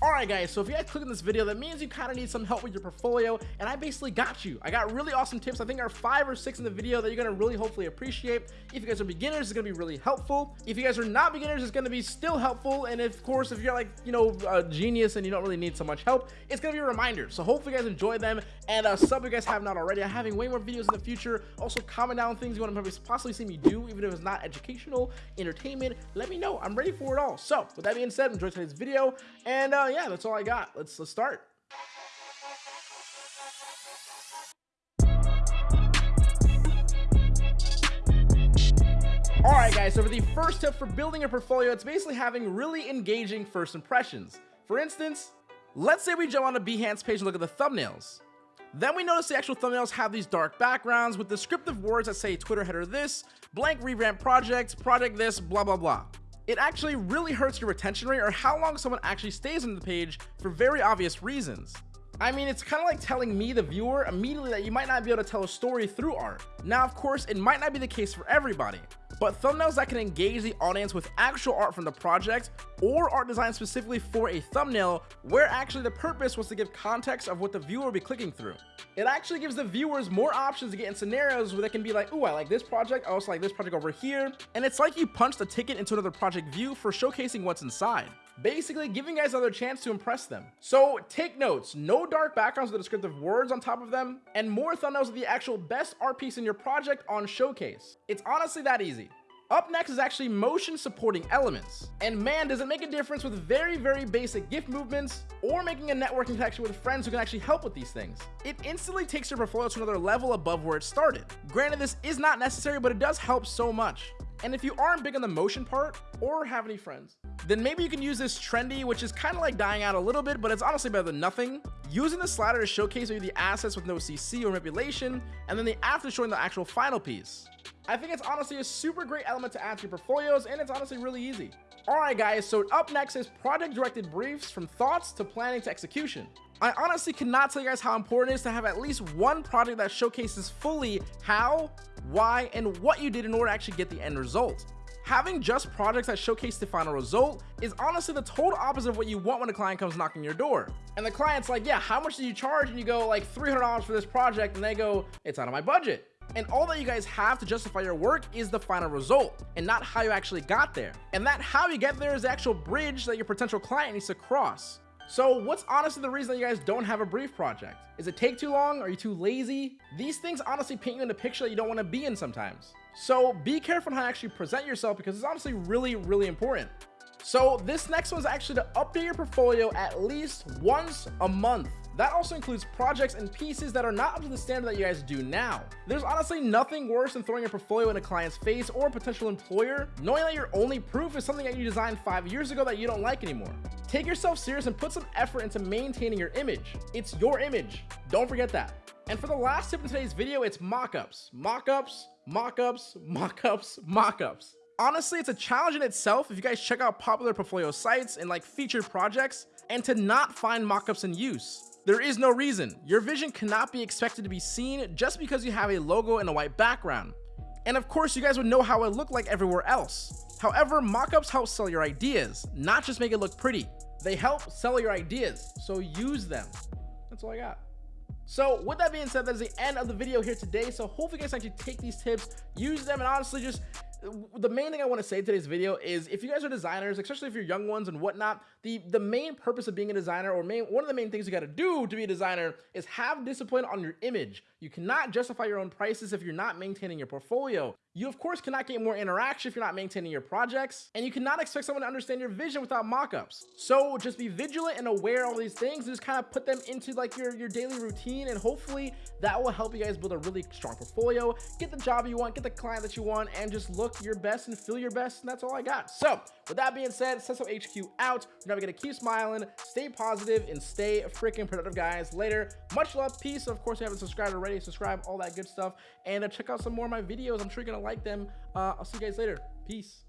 Alright guys, so if you guys click on this video, that means you kind of need some help with your portfolio, and I basically got you. I got really awesome tips, I think there are five or six in the video that you're going to really hopefully appreciate. If you guys are beginners, it's going to be really helpful. If you guys are not beginners, it's going to be still helpful, and of course, if you're like, you know, a genius and you don't really need so much help, it's going to be a reminder. So hopefully you guys enjoy them, and uh, sub if you guys have not already. I'm having way more videos in the future. Also, comment down things you want to possibly see me do, even if it's not educational, entertainment, let me know. I'm ready for it all. So, with that being said, enjoy today's video, and uh, yeah, that's all I got let's let's start. Alright guys, so for the first tip for building a portfolio, it's basically having really engaging first impressions. For instance, let's say we jump on a Behance page and look at the thumbnails. Then we notice the actual thumbnails have these dark backgrounds with descriptive words that say Twitter header this, blank revamp project, project this, blah blah blah it actually really hurts your retention rate or how long someone actually stays on the page for very obvious reasons. I mean, it's kind of like telling me, the viewer, immediately that you might not be able to tell a story through art. Now, of course, it might not be the case for everybody, but thumbnails that can engage the audience with actual art from the project or art designed specifically for a thumbnail where actually the purpose was to give context of what the viewer will be clicking through. It actually gives the viewers more options to get in scenarios where they can be like, oh, I like this project, I also like this project over here, and it's like you punched a ticket into another project view for showcasing what's inside basically giving guys another chance to impress them. So take notes, no dark backgrounds with descriptive words on top of them, and more thumbnails of the actual best art piece in your project on showcase. It's honestly that easy. Up next is actually motion supporting elements. And man, does it make a difference with very, very basic GIF movements or making a networking connection with friends who can actually help with these things. It instantly takes your portfolio to another level above where it started. Granted, this is not necessary, but it does help so much. And if you aren't big on the motion part or have any friends, then maybe you can use this trendy, which is kind of like dying out a little bit, but it's honestly better than nothing. Using the slider to showcase maybe the assets with no CC or manipulation, and then the after showing the actual final piece. I think it's honestly a super great element to add to your portfolios, and it's honestly really easy. Alright guys, so up next is project directed briefs from thoughts to planning to execution. I honestly cannot tell you guys how important it is to have at least one project that showcases fully how, why, and what you did in order to actually get the end result. Having just projects that showcase the final result is honestly the total opposite of what you want when a client comes knocking your door. And the client's like, yeah, how much do you charge? And you go like $300 for this project. And they go, it's out of my budget. And all that you guys have to justify your work is the final result and not how you actually got there. And that how you get there is the actual bridge that your potential client needs to cross. So what's honestly the reason that you guys don't have a brief project? Is it take too long? Are you too lazy? These things honestly paint you in a picture that you don't want to be in sometimes. So be careful how you actually present yourself because it's honestly really, really important. So this next one is actually to update your portfolio at least once a month. That also includes projects and pieces that are not up to the standard that you guys do now. There's honestly nothing worse than throwing your portfolio in a client's face or a potential employer, knowing that your only proof is something that you designed five years ago that you don't like anymore. Take yourself serious and put some effort into maintaining your image. It's your image. Don't forget that. And for the last tip in today's video, it's mockups. Mockups, mockups, mockups, mockups. Honestly, it's a challenge in itself if you guys check out popular portfolio sites and like featured projects and to not find mockups in use. There is no reason. Your vision cannot be expected to be seen just because you have a logo and a white background. And of course, you guys would know how it looked like everywhere else. However, mockups help sell your ideas, not just make it look pretty. They help sell your ideas, so use them. That's all I got. So with that being said, that's the end of the video here today. So hopefully you guys actually take these tips, use them, and honestly just the main thing I want to say today's video is if you guys are designers, especially if you're young ones and whatnot, the, the main purpose of being a designer or main, one of the main things you got to do to be a designer is have discipline on your image. You cannot justify your own prices if you're not maintaining your portfolio. You of course cannot get more interaction if you're not maintaining your projects, and you cannot expect someone to understand your vision without mockups. So just be vigilant and aware of all these things and just kind of put them into like your, your daily routine and hopefully that will help you guys build a really strong portfolio, get the job you want, get the client that you want, and just look your best and feel your best, and that's all I got. So with that being said, Sesso HQ out. We're never gonna keep smiling, stay positive, and stay freaking productive, guys. Later, much love, peace. Of course, if you haven't subscribed already, subscribe, all that good stuff, and uh, check out some more of my videos. I'm sure you're gonna like them. Uh, I'll see you guys later. Peace.